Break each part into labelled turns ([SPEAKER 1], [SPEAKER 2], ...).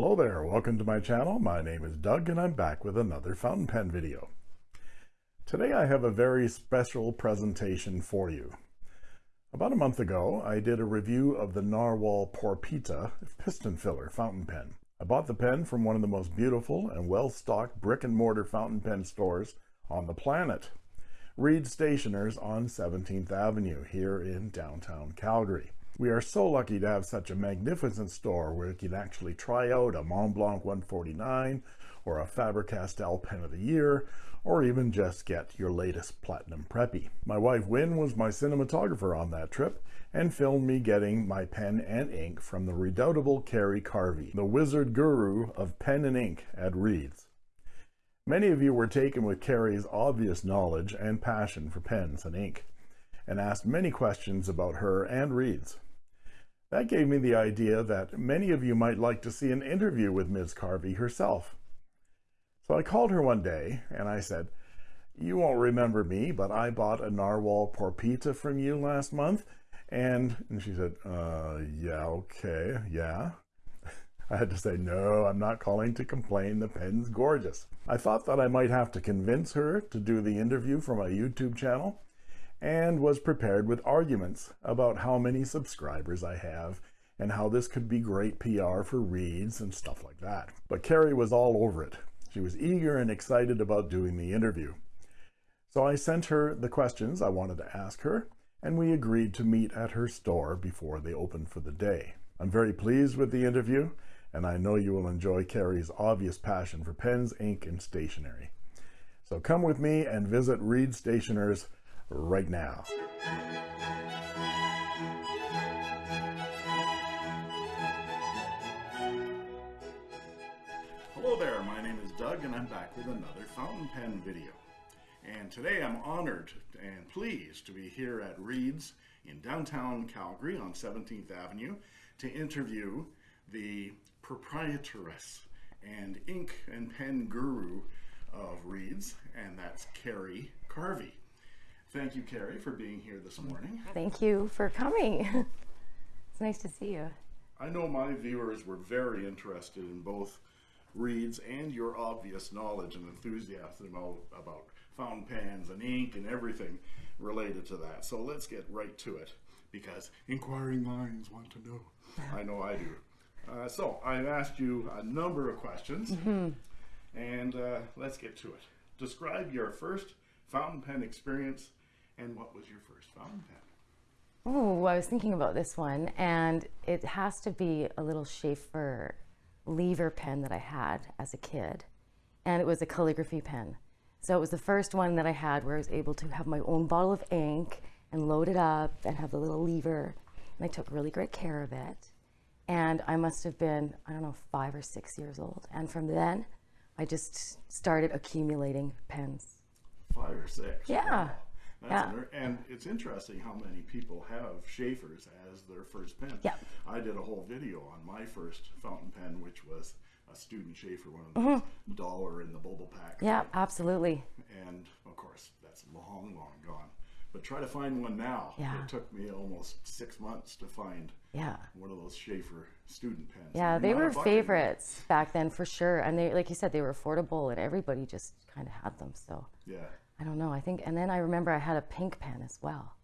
[SPEAKER 1] Hello there, welcome to my channel. My name is Doug and I'm back with another fountain pen video. Today I have a very special presentation for you. About a month ago, I did a review of the Narwhal Porpita piston filler fountain pen. I bought the pen from one of the most beautiful and well-stocked brick and mortar fountain pen stores on the planet. Reid Stationers on 17th Avenue here in downtown Calgary. We are so lucky to have such a magnificent store where you can actually try out a Mont Blanc 149 or a Faber-Castell Pen of the Year, or even just get your latest Platinum Preppy. My wife Wynne was my cinematographer on that trip and filmed me getting my pen and ink from the redoubtable Carey Carvey, the wizard guru of pen and ink at Reid's. Many of you were taken with Carey's obvious knowledge and passion for pens and ink, and asked many questions about her and Reid's. That gave me the idea that many of you might like to see an interview with Ms. Carvey herself. So I called her one day and I said, you won't remember me, but I bought a Narwhal Porpita from you last month. And, and she said, uh, yeah, okay, yeah. I had to say, no, I'm not calling to complain. The pen's gorgeous. I thought that I might have to convince her to do the interview for my YouTube channel and was prepared with arguments about how many subscribers I have and how this could be great PR for Reids and stuff like that. But Carrie was all over it. She was eager and excited about doing the interview. So I sent her the questions I wanted to ask her, and we agreed to meet at her store before they opened for the day. I'm very pleased with the interview, and I know you will enjoy Carrie's obvious passion for pens, ink, and stationery. So come with me and visit Reid Stationers right now. Hello there, my name is Doug and I'm back with another fountain pen video. And today I'm honored and pleased to be here at Reid's in downtown Calgary on 17th Avenue to interview the proprietress and ink and pen guru of Reid's, and that's Carey Carvey. Thank you, Carey, for being here this morning.
[SPEAKER 2] Thank you for coming. it's nice to see you.
[SPEAKER 1] I know my viewers were very interested in both Reid's and your obvious knowledge and enthusiasm about fountain pens and ink and everything related to that. So let's get right to it because inquiring minds want to know. I know I do. Uh, so I've asked you a number of questions mm -hmm. and uh, let's get to it. Describe your first fountain pen experience and what was your first fountain pen?
[SPEAKER 2] Oh, I was thinking about this one, and it has to be a little Sheaffer lever pen that I had as a kid, and it was a calligraphy pen. So it was the first one that I had where I was able to have my own bottle of ink and load it up and have the little lever, and I took really great care of it. And I must have been, I don't know, five or six years old. And from then, I just started accumulating pens.
[SPEAKER 1] Five or six?
[SPEAKER 2] Yeah. Wow.
[SPEAKER 1] That's yeah. and it's interesting how many people have Sheaffers as their first pen.
[SPEAKER 2] Yeah.
[SPEAKER 1] I did a whole video on my first fountain pen, which was a student Sheaffer, one of the mm -hmm. dollar in the bubble pack.
[SPEAKER 2] Yeah, absolutely.
[SPEAKER 1] And of course, that's long, long gone. But try to find one now.
[SPEAKER 2] Yeah.
[SPEAKER 1] It took me almost six months to find
[SPEAKER 2] yeah.
[SPEAKER 1] one of those Sheaffer student pens.
[SPEAKER 2] Yeah, they were favorites back then for sure. And they, like you said, they were affordable and everybody just kind of had them. So
[SPEAKER 1] yeah.
[SPEAKER 2] I don't know. I think, and then I remember I had a pink pen as well,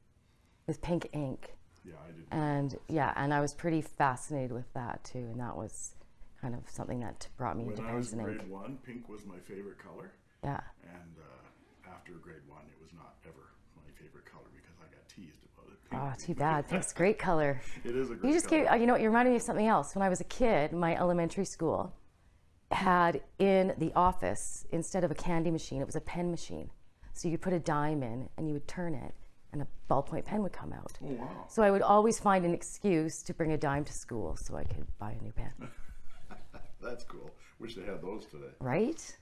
[SPEAKER 2] with pink ink.
[SPEAKER 1] Yeah, I did.
[SPEAKER 2] And yeah, and I was pretty fascinated with that too, and that was kind of something that brought me
[SPEAKER 1] when
[SPEAKER 2] into
[SPEAKER 1] pens
[SPEAKER 2] and
[SPEAKER 1] ink. I was grade one, pink was my favorite color.
[SPEAKER 2] Yeah.
[SPEAKER 1] And uh, after grade one, it was not ever my favorite color because I got teased about it.
[SPEAKER 2] Pink. Oh, too bad. Pink's great color.
[SPEAKER 1] it is a great color.
[SPEAKER 2] You just
[SPEAKER 1] color.
[SPEAKER 2] gave, you know, you reminded me of something else. When I was a kid, my elementary school had in the office, instead of a candy machine, it was a pen machine. So you put a dime in and you would turn it and a ballpoint pen would come out.
[SPEAKER 1] Oh, wow.
[SPEAKER 2] So I would always find an excuse to bring a dime to school so I could buy a new pen.
[SPEAKER 1] That's cool. Wish they had those today.
[SPEAKER 2] Right?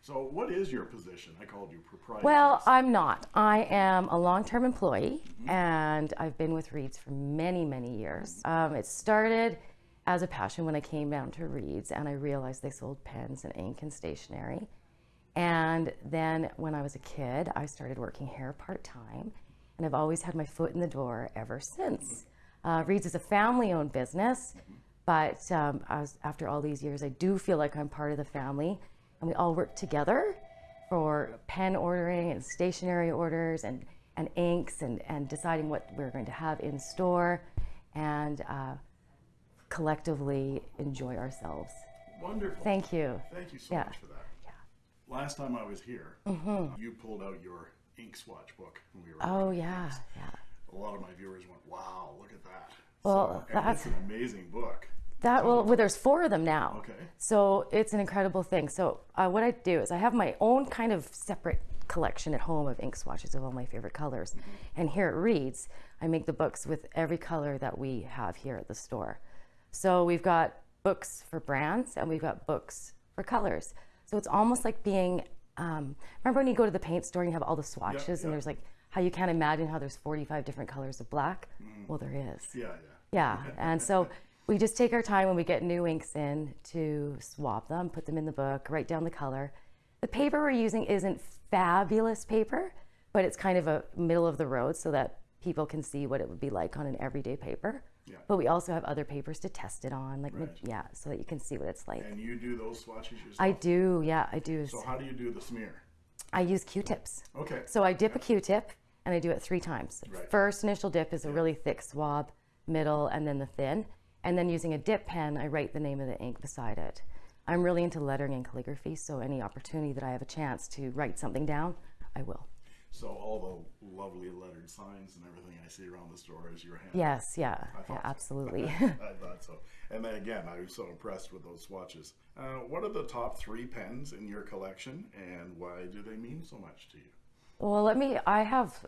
[SPEAKER 1] So what is your position? I called you proprietor.
[SPEAKER 2] Well, I'm not. I am a long-term employee mm -hmm. and I've been with Reids for many, many years. Um, it started as a passion when I came down to Reids and I realized they sold pens and ink and stationery. And then when I was a kid, I started working here part-time and I've always had my foot in the door ever since. Uh, Reid's is a family-owned business, But um, I was, after all these years, I do feel like I'm part of the family, and we all work together for pen ordering and stationery orders and, and inks and, and deciding what we're going to have in store and uh, collectively enjoy ourselves.
[SPEAKER 3] Wonderful.
[SPEAKER 2] Thank you.
[SPEAKER 3] Thank you so
[SPEAKER 2] Yeah.
[SPEAKER 3] much for that. Last time I was here, you pulled out your ink swatch book. And we were
[SPEAKER 2] Mm-hmm. Oh, yeah, yeah.
[SPEAKER 3] A lot of my viewers went, "Wow, look at that!"
[SPEAKER 2] Well,
[SPEAKER 3] so,
[SPEAKER 2] that's-
[SPEAKER 3] an amazing book.
[SPEAKER 2] That well, well, there's four of them now.
[SPEAKER 3] Okay.
[SPEAKER 2] So it's an incredible thing. So uh, what I do is I have my own kind of separate collection at home of ink swatches of all my favorite colors, and here it reads. I make the books with every color that we have here at the store. So we've got books for brands and we've got books for colors. So it's almost like being. Um, remember when you go to the paint store and you have all the swatches and there's like how you can't imagine how there's 45 different colors of black. Well, there is.
[SPEAKER 3] Yeah,
[SPEAKER 2] Yeah,
[SPEAKER 3] yeah.
[SPEAKER 2] and so we just take our time when we get new inks in to swap them, put them in the book, write down the color. The paper we're using isn't fabulous paper, but it's kind of a middle of the road so that people can see what it would be like on an everyday paper.
[SPEAKER 3] Yeah.
[SPEAKER 2] But we also have other papers to test it on, like
[SPEAKER 3] Right.
[SPEAKER 2] yeah, so that you can see what it's like.
[SPEAKER 3] And you do those swatches yourself.
[SPEAKER 2] I do, yeah, I do.
[SPEAKER 3] So how do you do the smear?
[SPEAKER 2] I use Q-tips.
[SPEAKER 3] Okay.
[SPEAKER 2] So I dip a Q-tip and I do it three times.
[SPEAKER 3] Right.
[SPEAKER 2] First initial dip is a really thick swab, middle, and then the thin. And then using a dip pen, I write the name of the ink beside it. I'm really into lettering and calligraphy, so any opportunity that I have a chance to write something down, I will.
[SPEAKER 3] So all the lovely lettered signs and everything I see around the store is your hand.
[SPEAKER 2] Yes, yeah, yeah
[SPEAKER 3] thought so.
[SPEAKER 2] absolutely.
[SPEAKER 3] I thought so. And then again, I was so impressed with those swatches. Uh, what are the top three pens in your collection, and why do they mean so much to you?
[SPEAKER 2] well, let me. I have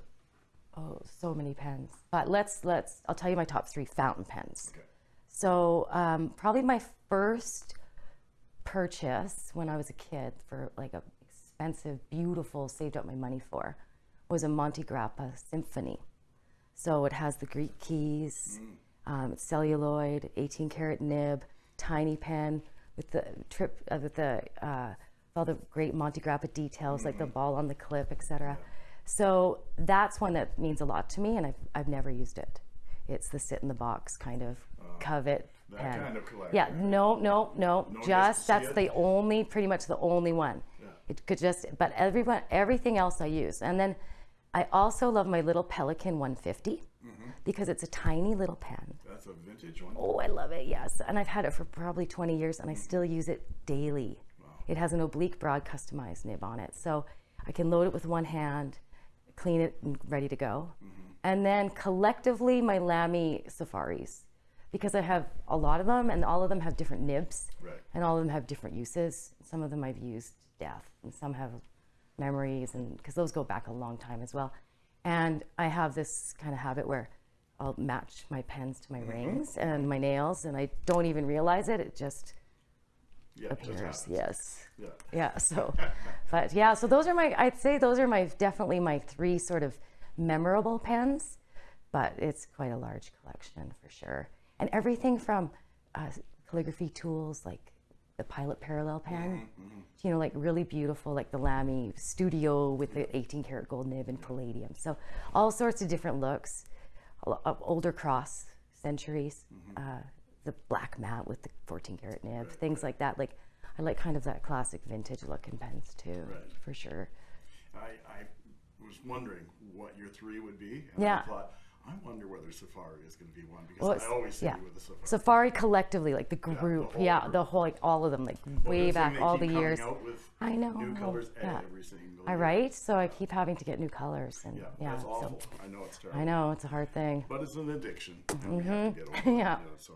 [SPEAKER 2] oh so many pens, but let's let's. I'll tell you my top three fountain pens.
[SPEAKER 3] Okay.
[SPEAKER 2] So um, probably my first purchase when I was a kid for like a expensive, beautiful, saved up my money for, was a Montegrappa Symphony. So it has the Greek keys, um, celluloid, 18 karat nib, tiny pen with the trip uh, with the uh, all the great Montegrappa details like the ball on the clip, etc. So that's one that means a lot to me, and I've, I've never used it. It's the sit in the box kind of covet
[SPEAKER 3] that
[SPEAKER 2] pen.
[SPEAKER 3] kind of.
[SPEAKER 2] Yeah, no, no, no.
[SPEAKER 3] No, just
[SPEAKER 2] just
[SPEAKER 3] to see
[SPEAKER 2] that's
[SPEAKER 3] it?
[SPEAKER 2] the only, pretty much the only one.
[SPEAKER 3] Yeah.
[SPEAKER 2] It could just, but everyone, everything else I use. And then I also love my little Pelikan 150
[SPEAKER 3] Mm-hmm.
[SPEAKER 2] because it's a tiny little pen.
[SPEAKER 3] That's a vintage one.
[SPEAKER 2] Oh, I love it, yes. And I've had it for probably 20 years and I still use it daily. It has an oblique broad customized nib on it. So I can load it with one hand, clean it, and ready to go. And then collectively, my Lamy Safaris, because I have a lot of them and all of them have different nibs
[SPEAKER 3] Right.
[SPEAKER 2] and all of them have different uses. Some of them I've used death and some have memories and because those go back a long time as well. And I have this kind of habit where I'll match my pens to my rings and my nails and I don't even realize it. It just
[SPEAKER 3] Yeah,
[SPEAKER 2] appears. Yes.
[SPEAKER 3] Yeah.
[SPEAKER 2] Yeah. So, but yeah, so those are my, I'd say those are my, definitely my three sort of memorable pens, but it's quite a large collection for sure. And everything from uh, calligraphy tools like the Pilot Parallel pen, mm-hmm, mm-hmm. you know, like really beautiful, like the Lamy Studio with the 18 karat gold nib and palladium. So all sorts of different looks, older cross centuries, mm-hmm. uh, the black mat with the 14 karat nib, things like that. Like I like kind of that classic vintage look in pens too,
[SPEAKER 3] Right.
[SPEAKER 2] for sure.
[SPEAKER 3] I, I was wondering what your three would be.
[SPEAKER 2] Yeah.
[SPEAKER 3] I thought, I wonder whether Safari is going to be one because
[SPEAKER 2] Well,
[SPEAKER 3] I always see
[SPEAKER 2] yeah.
[SPEAKER 3] you with the Safari.
[SPEAKER 2] Safari collectively, like the group,
[SPEAKER 3] whole
[SPEAKER 2] yeah, the whole, like all of them, like
[SPEAKER 3] Well,
[SPEAKER 2] way back, all the years. I know,
[SPEAKER 3] New colors
[SPEAKER 2] yeah.
[SPEAKER 3] every single
[SPEAKER 2] I right, so I keep having to get new colors, and
[SPEAKER 3] Yeah,
[SPEAKER 2] yeah,
[SPEAKER 3] that's
[SPEAKER 2] so
[SPEAKER 3] awful. I know it's terrible.
[SPEAKER 2] I know it's a hard thing.
[SPEAKER 3] But it's an addiction. and we have to get over it,
[SPEAKER 2] Mm-hmm. Yeah.
[SPEAKER 3] so.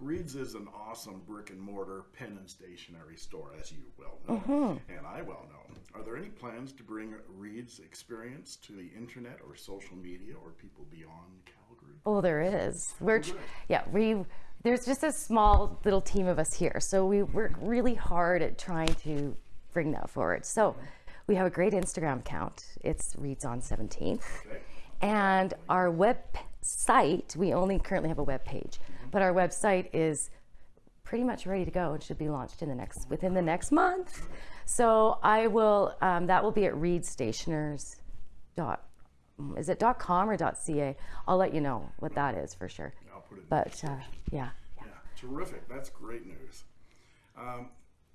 [SPEAKER 3] Reid's is an awesome brick and mortar pen and stationery store, as you well know,
[SPEAKER 2] Mm-hmm.
[SPEAKER 3] and I well know. Are there any plans to bring Reid's experience to the internet or social media or people beyond Calgary?
[SPEAKER 2] Oh, there is. We're tr- yeah, we there's just a small little team of us here, so we work really hard at trying to bring that forward. So we have a great Instagram account. It's reads on 17th.
[SPEAKER 3] Okay.
[SPEAKER 2] And our website, we only currently have a web page, but our website is pretty much ready to go and should be launched in the next within the next month. So I will um, that will be at readstationers dot is it dot com or dot ca? I'll let you know what that is for sure.
[SPEAKER 3] I'll put it in
[SPEAKER 2] But uh, yeah,
[SPEAKER 3] Yeah, Terrific. That's great news. Um,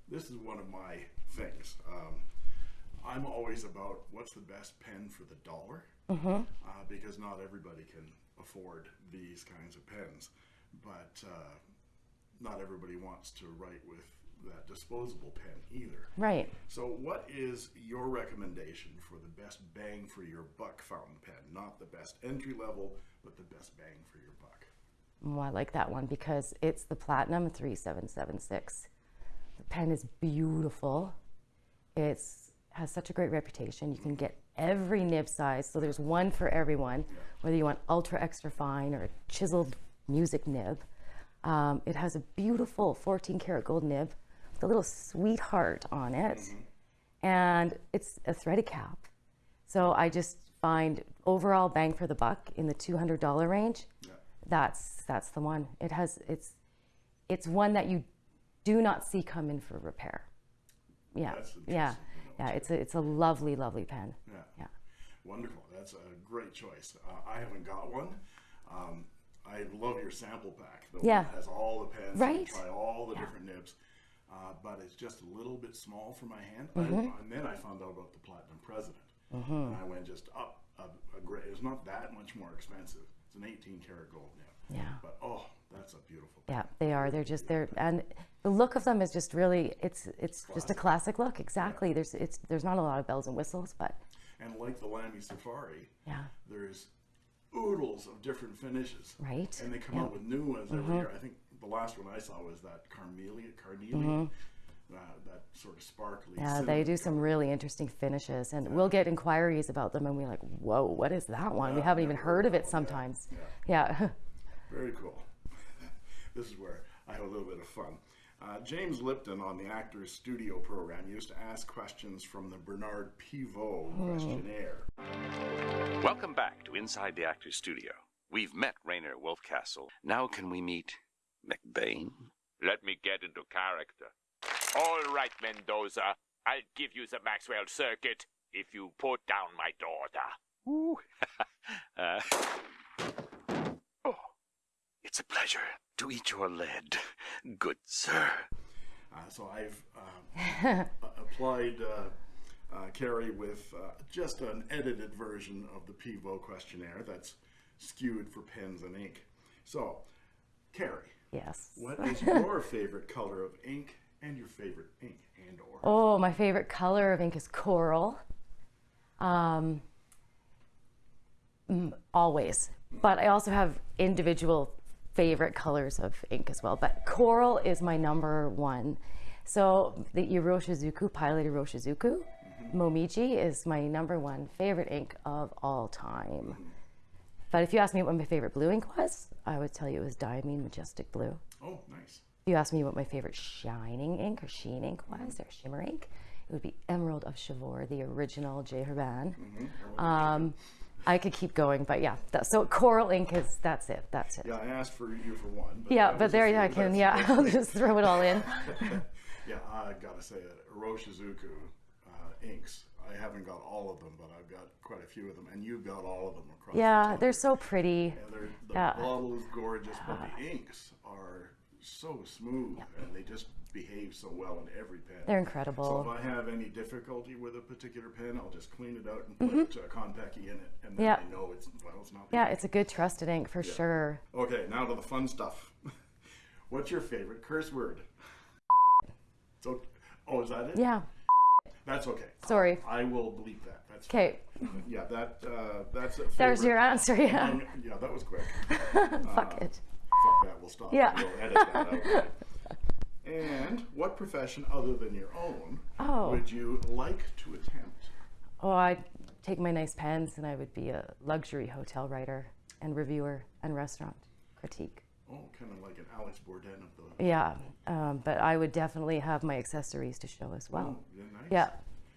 [SPEAKER 3] this is one of my things. Um, I'm always about what's the best pen for the dollar uh, because not everybody can afford these kinds of pens. But uh, not everybody wants to write with that disposable pen either.
[SPEAKER 2] Right.
[SPEAKER 3] So, what is your recommendation for the best bang for your buck fountain pen? Not the best entry level, but the best bang for your buck.
[SPEAKER 2] Oh, I like that one because it's the Platinum 3776. The pen is beautiful. It's has such a great reputation. You can get every nib size, so there's one for everyone, whether you want ultra extra fine or a chiseled music nib. Um, it has a beautiful 14 karat gold nib with a little sweetheart on it, and it's a threaded cap. So I just find overall bang for the buck in the $200 range. That's that's the one. It has it's it's one that you do not see come in for repair. Yeah, yeah,
[SPEAKER 3] interesting to know,
[SPEAKER 2] yeah. It's a it's a lovely, lovely pen.
[SPEAKER 3] Yeah.
[SPEAKER 2] Yeah.
[SPEAKER 3] Wonderful. That's a great choice. Uh, I haven't got one. Um, I love your sample pack. The
[SPEAKER 2] Yeah.
[SPEAKER 3] has all the pens.
[SPEAKER 2] Right.
[SPEAKER 3] Try all the different nibs. Uh, but it's just a little bit small for my hand.
[SPEAKER 2] Mm-hmm.
[SPEAKER 3] I, and then I found out about the Platinum President. And I went just up a, a grade. It's not that much more expensive. It's an 18 karat gold nib.
[SPEAKER 2] Yeah.
[SPEAKER 3] But oh, that's a beautiful.
[SPEAKER 2] Yeah, they are. They're just they're and the look of them is just really it's it's just a classic look. Exactly. There's it's there's not a lot of bells and whistles, but
[SPEAKER 3] And like the Lamy Safari,
[SPEAKER 2] yeah,
[SPEAKER 3] there's oodles of different finishes.
[SPEAKER 2] Right.
[SPEAKER 3] And they come
[SPEAKER 2] Yeah.
[SPEAKER 3] out with new ones every year. I think the last one I saw was that carnelian, carnelian, uh, that sort of sparkly.
[SPEAKER 2] yeah, they do some really interesting finishes, and we'll get inquiries about them, and we're like, whoa, what is that one? we haven't even heard of it sometimes. Yeah.
[SPEAKER 3] Very cool. this is where I have a little bit of fun. Uh, James Lipton on the Actors Studio program used to ask questions from the Bernard Pivot questionnaire.
[SPEAKER 4] Welcome back to Inside the Actors Studio. We've met Rainer Wolfcastle. Now can we meet McBain?
[SPEAKER 5] Let me get into character. All right, Mendoza. I'll give you the Maxwell circuit if you put down my daughter.
[SPEAKER 4] Ooh. uh, it's a pleasure to eat your lead, good sir.
[SPEAKER 3] Uh, so I've um, a- applied uh, uh, Carrie with uh, just an edited version of the Pivot questionnaire that's skewed for pens and ink. So, Carrie,
[SPEAKER 2] yes.
[SPEAKER 3] what is your favorite color of ink and your favorite ink and or?
[SPEAKER 2] Oh, my favorite color of ink is coral. Um, mm, always. But I also have individual favorite colors of ink as well. But coral is my number one. So the Iroshizuku, Pilot Iroshizuku, Momiji is my number one favorite ink of all time. But if you ask me what my favorite blue ink was, I would tell you it was Diamine Majestic Blue.
[SPEAKER 3] Oh, nice.
[SPEAKER 2] If you ask me what my favorite shining ink or sheen ink was, or shimmer ink, it would be Emerald of Chivor, the original J. Herbin. Um, I could keep going, but yeah. That, so coral ink is that's it. That's it.
[SPEAKER 3] Yeah, I asked for you for one. But
[SPEAKER 2] Yeah, but there. I can. Yeah, I'll just throw it all in.
[SPEAKER 3] Yeah, I gotta say that Iroshizuku uh, inks. I haven't got all of them, but I've got quite a few of them, and you've got all of them across.
[SPEAKER 2] Yeah,
[SPEAKER 3] top.
[SPEAKER 2] they're so pretty.
[SPEAKER 3] And they're, the
[SPEAKER 2] Yeah.
[SPEAKER 3] bottle is gorgeous, but the inks are so smooth, and they just behave so well in every pen.
[SPEAKER 2] They're incredible.
[SPEAKER 3] So if. I have any difficulty with a particular pen, I'll just clean it out and put uh, Kon-peki in it, and then
[SPEAKER 2] Mm-hmm. Yeah.
[SPEAKER 3] I know it's well, it's not.
[SPEAKER 2] Yeah, it's a good trusted ink for sure.
[SPEAKER 3] Okay, now to the fun stuff. What's your favorite curse word? So, oh, is that it?
[SPEAKER 2] Yeah.
[SPEAKER 3] That's okay.
[SPEAKER 2] Sorry.
[SPEAKER 3] I will bleep that. That's
[SPEAKER 2] Okay.
[SPEAKER 3] Yeah, that uh, that's a
[SPEAKER 2] There's your answer. Yeah.
[SPEAKER 3] Yeah, that was quick.
[SPEAKER 2] Fuck it.
[SPEAKER 3] Fuck that. We'll stop.
[SPEAKER 2] Yeah.
[SPEAKER 3] We'll edit that out. And what profession other than your own
[SPEAKER 2] Oh.
[SPEAKER 3] would you like to attempt?
[SPEAKER 2] Oh, I'd take my nice pens and I would be a luxury hotel writer and reviewer and restaurant critique.
[SPEAKER 3] Oh, kind of like an Alex Bourdain of the.
[SPEAKER 2] Yeah, um, but I would definitely have my accessories to show as well.
[SPEAKER 3] Oh, yeah, nice.
[SPEAKER 2] Yeah,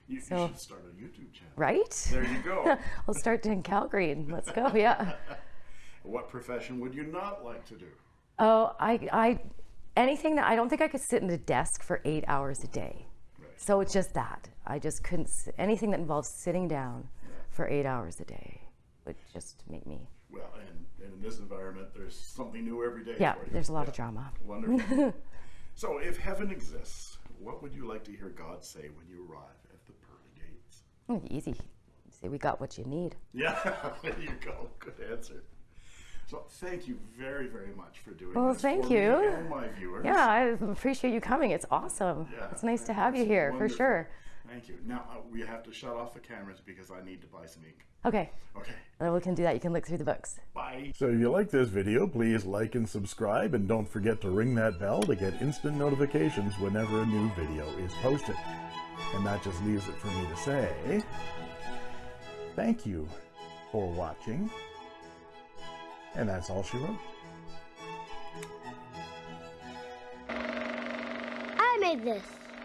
[SPEAKER 3] You, you should start a YouTube channel.
[SPEAKER 2] right?
[SPEAKER 3] There you go.
[SPEAKER 2] I'll start in Calgary and let's go. Yeah.
[SPEAKER 3] what profession would you not like to do?
[SPEAKER 2] Oh, I, I, anything that I don't think I could sit in a desk for eight hours a day. So it's just that I just couldn't. Anything that involves sitting down for eight hours a day would just make me.
[SPEAKER 3] Well, and, And in this environment, there's something new every day.
[SPEAKER 2] Yeah, there's a lot of drama.
[SPEAKER 3] Wonderful. so, if heaven exists, what would you like to hear God say when you arrive at the pearly gates?
[SPEAKER 2] Easy. Say we got what you need.
[SPEAKER 3] Yeah, there you go. Good answer. So, thank you very, very much for doing
[SPEAKER 2] Well,
[SPEAKER 3] this.
[SPEAKER 2] thank
[SPEAKER 3] for me
[SPEAKER 2] you.
[SPEAKER 3] and my viewers.
[SPEAKER 2] Yeah, I appreciate you coming. It's awesome.
[SPEAKER 3] Yeah,
[SPEAKER 2] it's nice to have you
[SPEAKER 3] that's
[SPEAKER 2] here for sure.
[SPEAKER 3] Thank you. Now, uh, we have to shut off the cameras because I need to buy some ink.
[SPEAKER 2] Okay,
[SPEAKER 3] Okay.
[SPEAKER 2] then we can do that. You can look through the books.
[SPEAKER 3] Bye. So if you like this video, please like and subscribe and don't forget to ring that bell to get instant notifications whenever a new video is posted. And that just leaves it for me to say, thank you for watching. And that's all she wrote.
[SPEAKER 6] I made this.